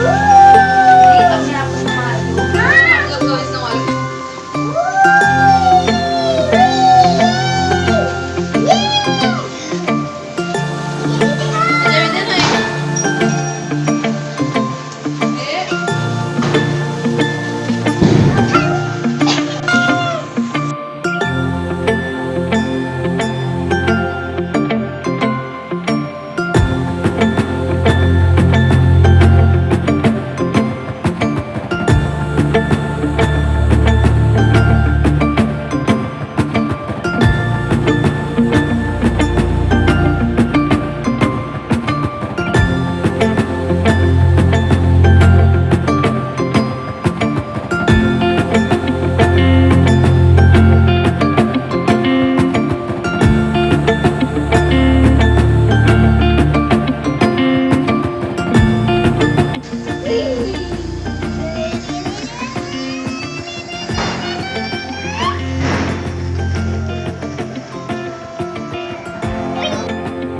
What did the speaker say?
Woo!